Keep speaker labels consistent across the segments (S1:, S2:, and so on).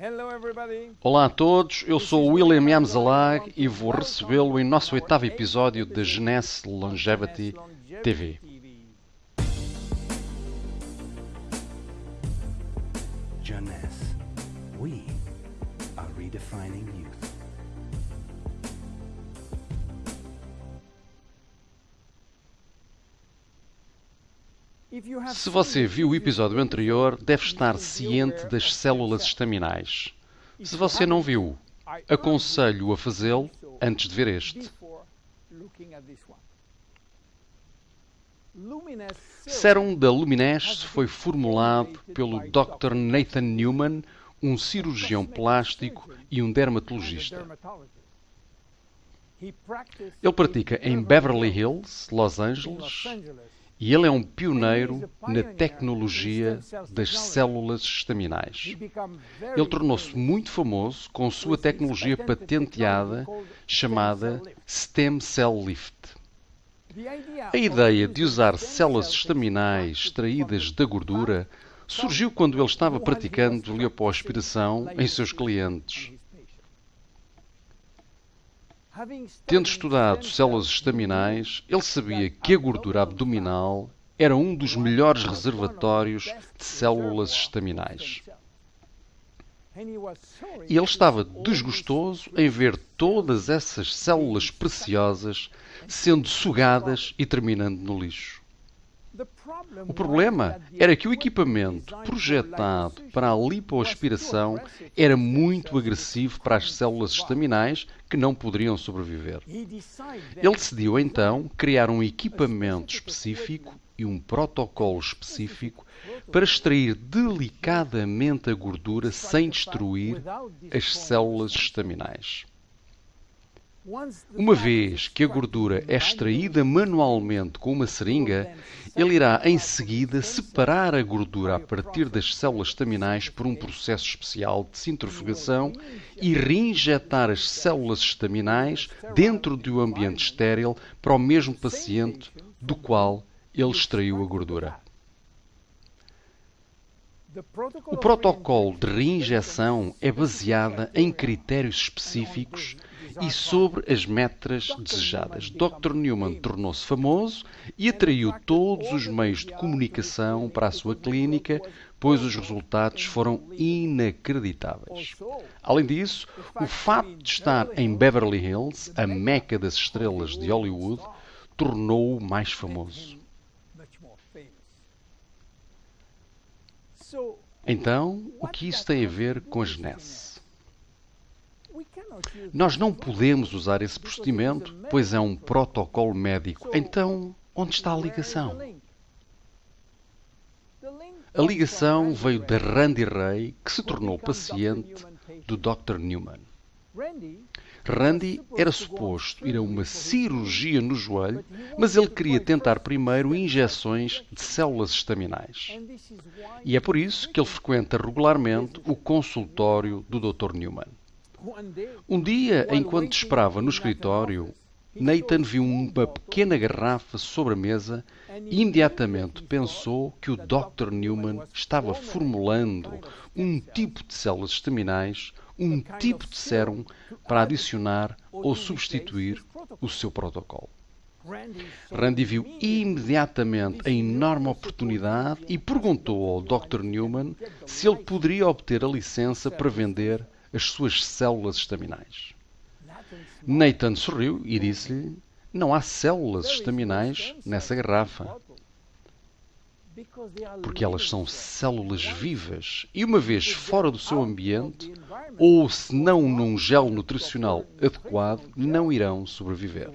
S1: Hello, everybody.
S2: Olá a todos, eu sou o William Yamzalag e vou recebê-lo em nosso oitavo episódio da Genesse Longevity TV.
S3: Jeunesse. We are redefining
S1: you
S2: Se você viu o episódio anterior, deve estar ciente das células estaminais. Se você não viu, aconselho-o a fazê-lo antes de ver este. Serum da Lumines foi formulado pelo Dr. Nathan Newman, um cirurgião plástico e um dermatologista. Ele pratica em Beverly Hills, Los Angeles, e ele é um pioneiro na tecnologia das células estaminais. Ele tornou-se muito famoso com sua tecnologia patenteada chamada Stem Cell Lift. A ideia de usar células estaminais extraídas da gordura surgiu quando ele estava praticando lipoaspiração em seus clientes. Tendo estudado células estaminais, ele sabia que a gordura abdominal era um dos melhores reservatórios de células estaminais. E ele estava desgostoso em ver todas essas células preciosas sendo sugadas e terminando no lixo. O problema era que o equipamento projetado para a lipoaspiração era muito agressivo para as células estaminais que não poderiam sobreviver. Ele decidiu então criar um equipamento específico e um protocolo específico para extrair delicadamente a gordura sem destruir as células estaminais. Uma vez que a gordura é extraída manualmente com uma seringa, ele irá em seguida separar a gordura a partir das células estaminais por um processo especial de centrifugação e reinjetar as células estaminais dentro de um ambiente estéril para o mesmo paciente do qual ele extraiu a gordura. O protocolo de reinjeção é baseado em critérios específicos e sobre as metras desejadas. Dr. Newman tornou-se famoso e atraiu todos os meios de comunicação para a sua clínica, pois os resultados foram inacreditáveis. Além disso, o fato de estar em Beverly Hills, a meca das estrelas de Hollywood, tornou-o mais famoso. Então, o que isso tem a ver com a Genesse? Nós não podemos usar esse procedimento, pois é um protocolo médico. Então, onde está a ligação? A ligação veio de Randy Ray, que se tornou paciente do Dr. Newman. Randy era suposto ir a uma cirurgia no joelho, mas ele queria tentar primeiro injeções de células estaminais. E é por isso que ele frequenta regularmente o consultório do Dr. Newman. Um dia, enquanto esperava no escritório, Nathan viu uma pequena garrafa sobre a mesa e imediatamente pensou que o Dr. Newman estava formulando um tipo de células estaminais, um tipo de sérum para adicionar ou substituir o seu protocolo. Randy viu imediatamente a enorme oportunidade e perguntou ao Dr. Newman se ele poderia obter a licença para vender as suas células estaminais. Nathan sorriu e disse-lhe: Não há células estaminais nessa garrafa. Porque elas são células vivas e, uma vez fora do seu ambiente, ou se não num gel nutricional adequado, não irão sobreviver.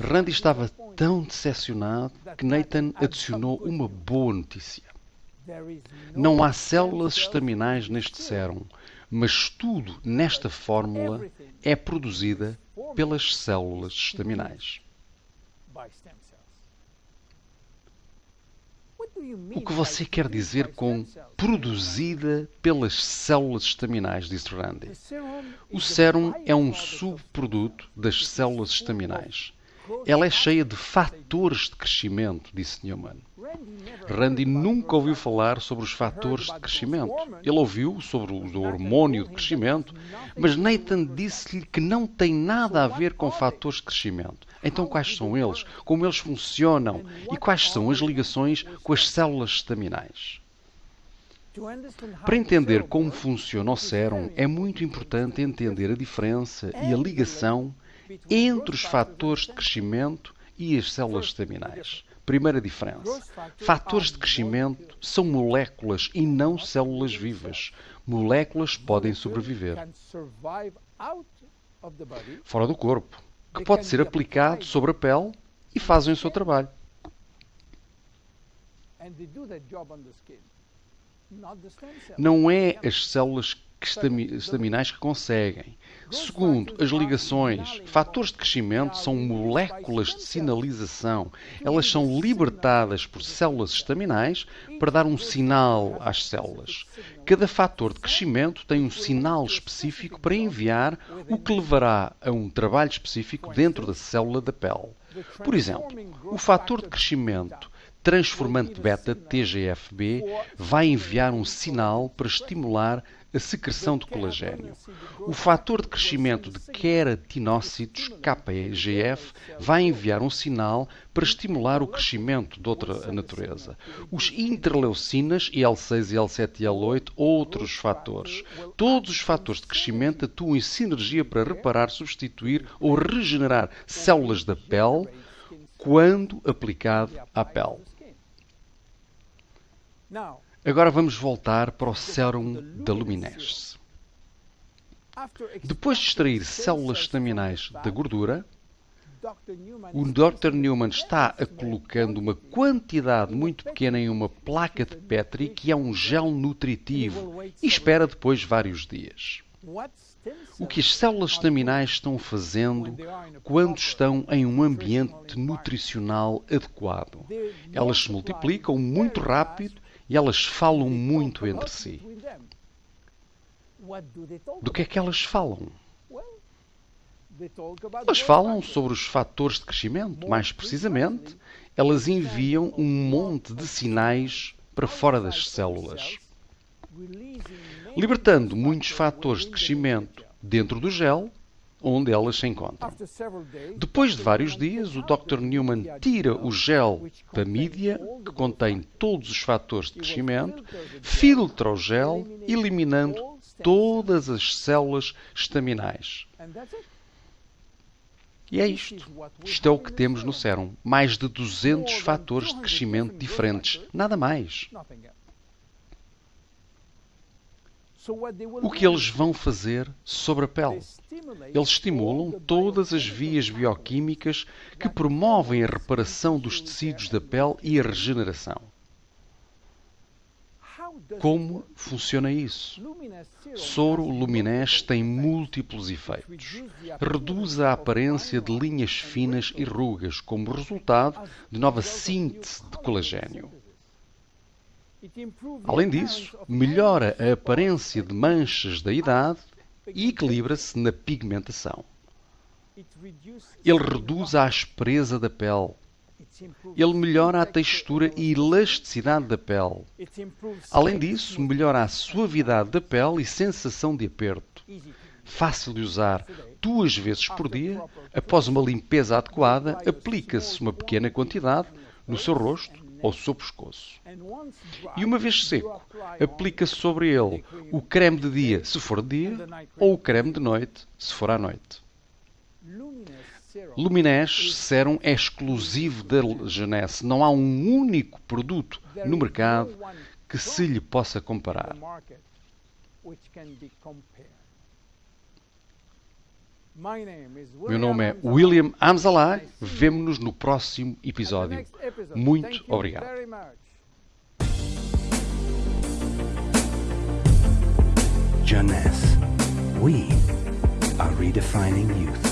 S2: Randy estava tão decepcionado que Nathan adicionou uma boa notícia. Não há células estaminais neste sérum, mas tudo nesta fórmula é produzida pelas células estaminais. O que você quer dizer com produzida pelas células estaminais, disse Randy. O sérum é um subproduto das células estaminais. Ela é cheia de fatores de crescimento, disse Newman. Randy nunca ouviu falar sobre os fatores de crescimento. Ele ouviu sobre o hormônio de crescimento, mas Nathan disse-lhe que não tem nada a ver com fatores de crescimento. Então, quais são eles? Como eles funcionam? E quais são as ligações com as células estaminais? Para entender como funciona o cérebro, é muito importante entender a diferença e a ligação entre os fatores de crescimento e as células estaminais. Primeira diferença: fatores de crescimento são moléculas e não células vivas. Moléculas podem sobreviver fora do corpo, que pode ser aplicado sobre a pele e fazem o seu trabalho. Não é as células estaminais que conseguem. Segundo, as ligações, fatores de crescimento são moléculas de sinalização. Elas são libertadas por células estaminais para dar um sinal às células. Cada fator de crescimento tem um sinal específico para enviar, o que levará a um trabalho específico dentro da célula da pele. Por exemplo, o fator de crescimento transformante beta TGFB vai enviar um sinal para estimular a secreção de colagênio. O fator de crescimento de queratinócitos, KPGF, vai enviar um sinal para estimular o crescimento de outra natureza. Os interleucinas, IL6, IL7 e IL8, outros fatores. Todos os fatores de crescimento atuam em sinergia para reparar, substituir ou regenerar células da pele quando aplicado à pele. Agora vamos voltar para o sérum da luminesce. Depois de extrair células estaminais da gordura, o Dr. Newman está a colocando uma quantidade muito pequena em uma placa de Petri, que é um gel nutritivo, e espera depois vários dias. O que as células estaminais estão fazendo quando estão em um ambiente nutricional adequado? Elas se multiplicam muito rápido e elas falam muito entre si. Do que é que elas falam? Elas falam sobre os fatores de crescimento. Mais precisamente, elas enviam um monte de sinais para fora das células, libertando muitos fatores de crescimento dentro do gel onde elas se encontram. Depois de vários dias, o Dr. Newman tira o gel da mídia, que contém todos os fatores de crescimento, filtra o gel, eliminando todas as células estaminais. E é isto. Isto é o que temos no sérum. Mais de 200 fatores de crescimento diferentes. Nada mais. O que eles vão fazer sobre a pele? Eles estimulam todas as vias bioquímicas que promovem a reparação dos tecidos da pele e a regeneração. Como funciona isso? Soro luminés tem múltiplos efeitos. Reduz a aparência de linhas finas e rugas como resultado de nova síntese de colagênio. Além disso, melhora a aparência de manchas da idade e equilibra-se na pigmentação. Ele reduz a aspereza da pele. Ele melhora a textura e elasticidade da pele. Além disso, melhora a suavidade da pele e sensação de aperto. Fácil de usar duas vezes por dia, após uma limpeza adequada, aplica-se uma pequena quantidade no seu rosto ao seu pescoço. E uma vez seco, aplica sobre ele o creme de dia, se for dia, ou o creme de noite, se for à noite. Luminés Serum é exclusivo da Genesse. Não há um único produto no mercado que se lhe possa comparar. Meu nome é William Amzalai. Vemo-nos no próximo episódio. Muito obrigado.
S3: Jeunesse. We are redefining youth.